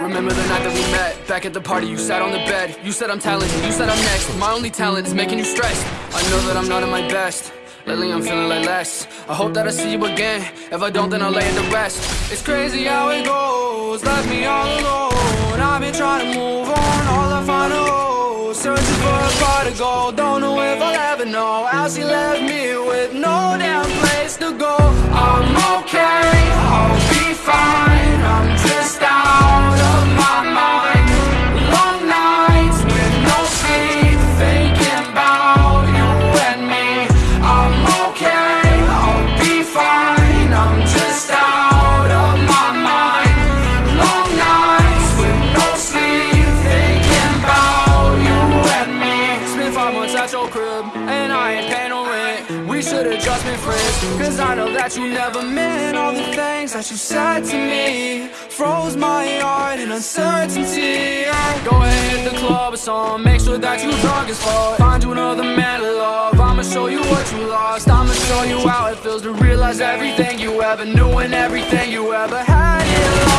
Remember the night that we met Back at the party you sat on the bed. You said I'm talented, you said I'm next. My only talent is making you stress. I know that I'm not at my best. Lately I'm feeling like less. I hope that I see you again. If I don't then I'll lay in the rest. It's crazy how it goes. Left me all alone. I've been trying to move on All I find a hole Searching for a part of gold Don't know if I'll ever know How she left me with no damn your crib And I ain't paying no rent. We should've just been friends Cause I know that you never meant All the things that you said to me. Froze my heart in uncertainty. Go ahead, hit the club or something Make sure that you drunk as fuck. Find you another man to love I'ma show you what you lost. I'ma show you how it feels to realize everything you ever knew And everything you ever had It all